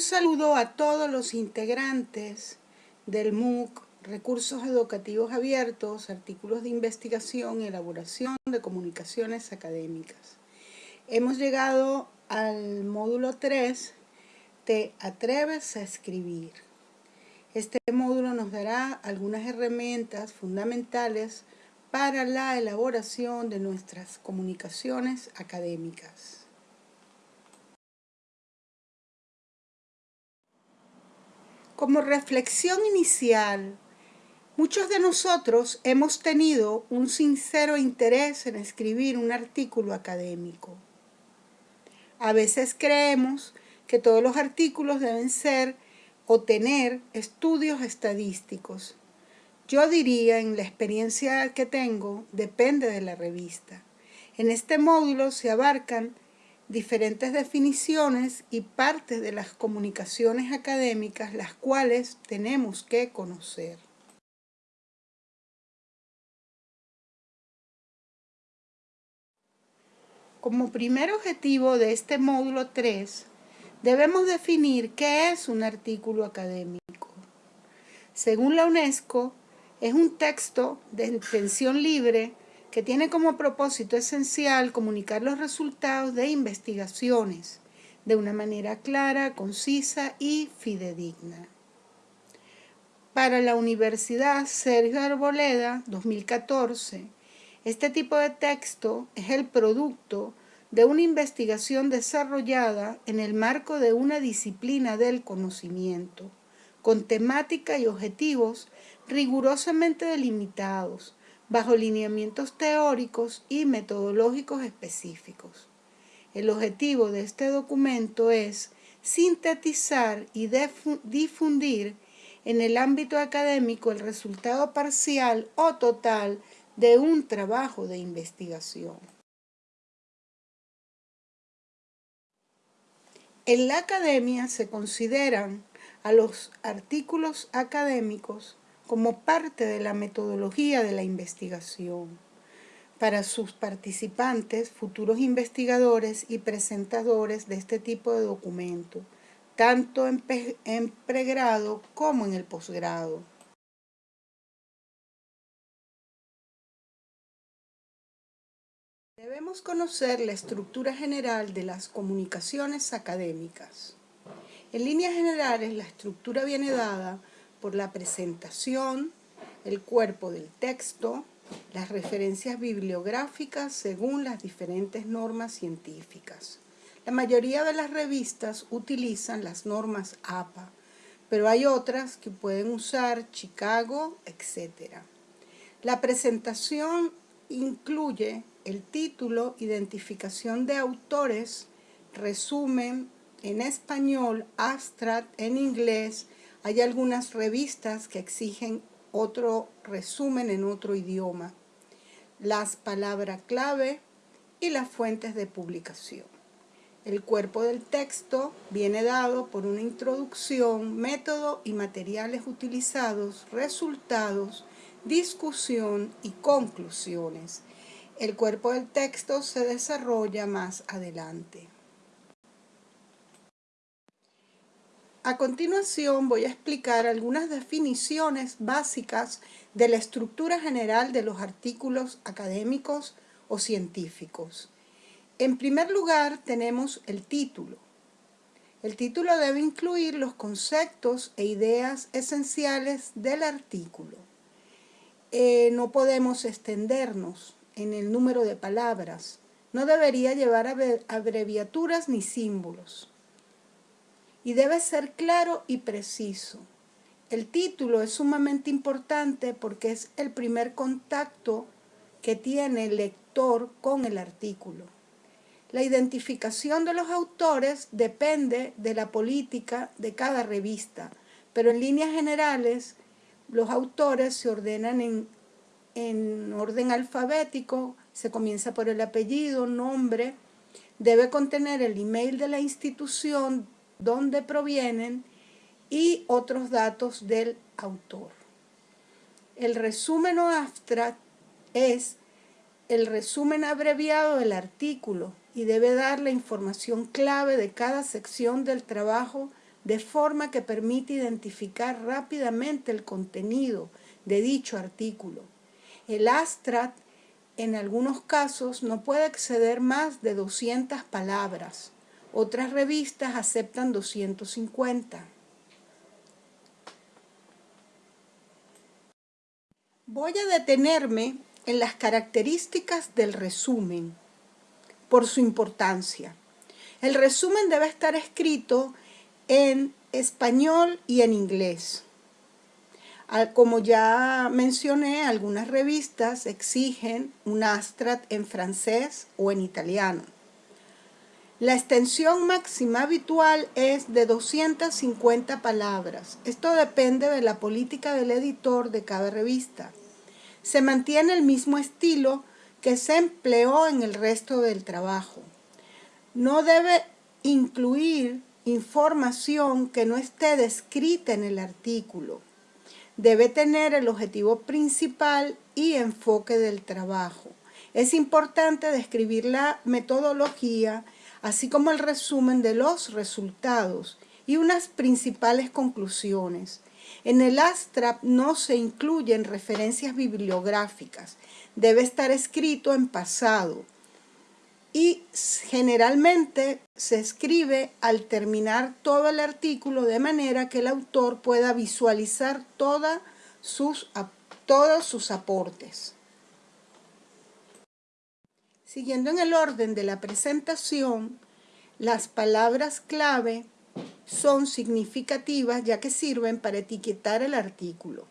Un saludo a todos los integrantes del MOOC, Recursos Educativos Abiertos, Artículos de Investigación y Elaboración de Comunicaciones Académicas. Hemos llegado al módulo 3, Te atreves a escribir. Este módulo nos dará algunas herramientas fundamentales para la elaboración de nuestras comunicaciones académicas. Como reflexión inicial, muchos de nosotros hemos tenido un sincero interés en escribir un artículo académico. A veces creemos que todos los artículos deben ser o tener estudios estadísticos. Yo diría, en la experiencia que tengo, depende de la revista. En este módulo se abarcan diferentes definiciones y partes de las comunicaciones académicas las cuales tenemos que conocer. Como primer objetivo de este módulo 3, debemos definir qué es un artículo académico. Según la UNESCO, es un texto de intención libre que tiene como propósito esencial comunicar los resultados de investigaciones de una manera clara, concisa y fidedigna. Para la Universidad Sergio Arboleda 2014, este tipo de texto es el producto de una investigación desarrollada en el marco de una disciplina del conocimiento, con temática y objetivos rigurosamente delimitados, bajo lineamientos teóricos y metodológicos específicos. El objetivo de este documento es sintetizar y difundir en el ámbito académico el resultado parcial o total de un trabajo de investigación. En la academia se consideran a los artículos académicos como parte de la metodología de la investigación. Para sus participantes, futuros investigadores y presentadores de este tipo de documento, tanto en, pregrado como en el posgrado. Debemos conocer la estructura general de las comunicaciones académicas. En líneas generales, la estructura viene dada por la presentación, el cuerpo del texto, las referencias bibliográficas según las diferentes normas científicas. La mayoría de las revistas utilizan las normas APA, pero hay otras que pueden usar Chicago, etc. La presentación incluye el título, identificación de autores, resumen en español, abstract en inglés, hay algunas revistas que exigen otro resumen en otro idioma, las palabras clave y las fuentes de publicación. El cuerpo del texto viene dado por una introducción, método y materiales utilizados, resultados, discusión y conclusiones. El cuerpo del texto se desarrolla más adelante. A continuación voy a explicar algunas definiciones básicas de la estructura general de los artículos académicos o científicos. En primer lugar tenemos el título. El título debe incluir los conceptos e ideas esenciales del artículo. Eh, no podemos extendernos en el número de palabras. No debería llevar abreviaturas ni símbolos y debe ser claro y preciso. El título es sumamente importante porque es el primer contacto que tiene el lector con el artículo. La identificación de los autores depende de la política de cada revista, pero en líneas generales los autores se ordenan en, en orden alfabético, se comienza por el apellido, nombre, debe contener el email de la institución dónde provienen y otros datos del autor. El resumen o abstract es el resumen abreviado del artículo y debe dar la información clave de cada sección del trabajo de forma que permite identificar rápidamente el contenido de dicho artículo. El ASTRAT en algunos casos no puede exceder más de 200 palabras. Otras revistas aceptan 250. Voy a detenerme en las características del resumen por su importancia. El resumen debe estar escrito en español y en inglés. Como ya mencioné, algunas revistas exigen un astrat en francés o en italiano. La extensión máxima habitual es de 250 palabras. Esto depende de la política del editor de cada revista. Se mantiene el mismo estilo que se empleó en el resto del trabajo. No debe incluir información que no esté descrita en el artículo debe tener el objetivo principal y enfoque del trabajo. Es importante describir la metodología, así como el resumen de los resultados y unas principales conclusiones. En el ASTRAP no se incluyen referencias bibliográficas. Debe estar escrito en pasado y generalmente se escribe al terminar todo el artículo de manera que el autor pueda visualizar sus, todos sus aportes. Siguiendo en el orden de la presentación, las palabras clave son significativas ya que sirven para etiquetar el artículo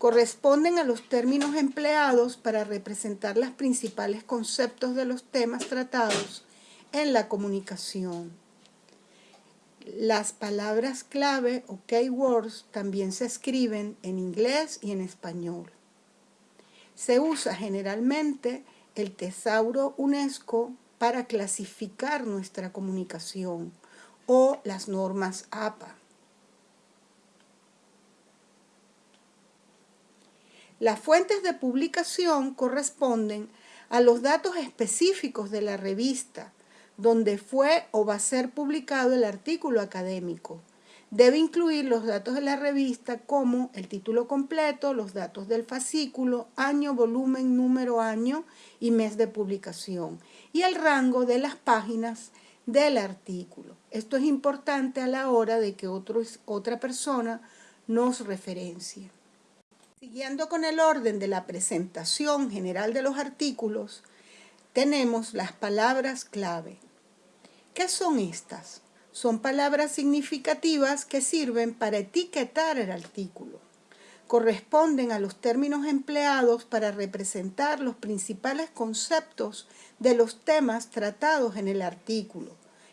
corresponden a los términos empleados para representar los principales conceptos de los temas tratados en la comunicación. Las palabras clave o keywords también se escriben en inglés y en español. Se usa generalmente el tesauro UNESCO para clasificar nuestra comunicación o las normas APA. Las fuentes de publicación corresponden a los datos específicos de la revista, donde fue o va a ser publicado el artículo académico. Debe incluir los datos de la revista como el título completo, los datos del fascículo, año, volumen, número, año y mes de publicación y el rango de las páginas del artículo. Esto es importante a la hora de que otra persona nos referencie. Siguiendo con el orden de la presentación general de los artículos, tenemos las palabras clave. ¿Qué son estas? Son palabras significativas que sirven para etiquetar el artículo. Corresponden a los términos empleados para representar los principales conceptos de los temas tratados en el artículo,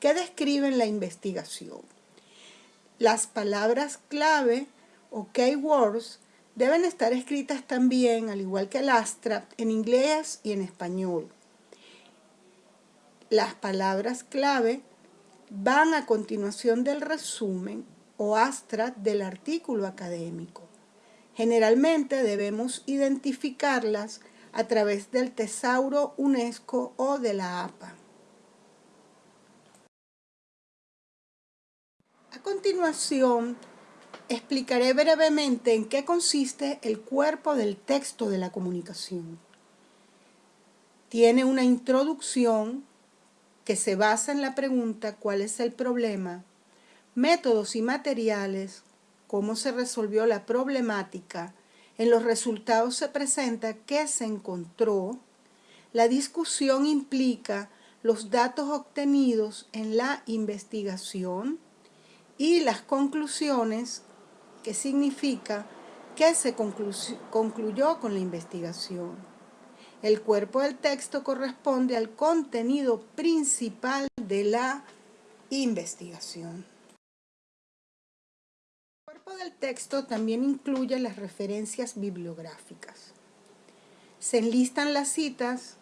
que describen la investigación. Las palabras clave o keywords deben estar escritas también, al igual que el ASTRA, en inglés y en español. Las palabras clave van a continuación del resumen o ASTRA del artículo académico. Generalmente debemos identificarlas a través del tesauro UNESCO o de la APA. A continuación, Explicaré brevemente en qué consiste el cuerpo del texto de la comunicación. Tiene una introducción que se basa en la pregunta ¿cuál es el problema? Métodos y materiales, cómo se resolvió la problemática, en los resultados se presenta qué se encontró, la discusión implica los datos obtenidos en la investigación y las conclusiones que significa que se concluyó con la investigación. El cuerpo del texto corresponde al contenido principal de la investigación. El cuerpo del texto también incluye las referencias bibliográficas. Se enlistan las citas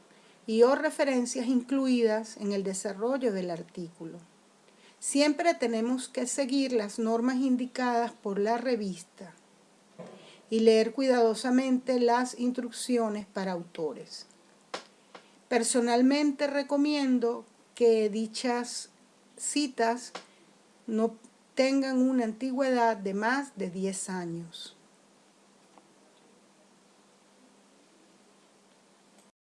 y o referencias incluidas en el desarrollo del artículo. Siempre tenemos que seguir las normas indicadas por la revista y leer cuidadosamente las instrucciones para autores. Personalmente recomiendo que dichas citas no tengan una antigüedad de más de 10 años.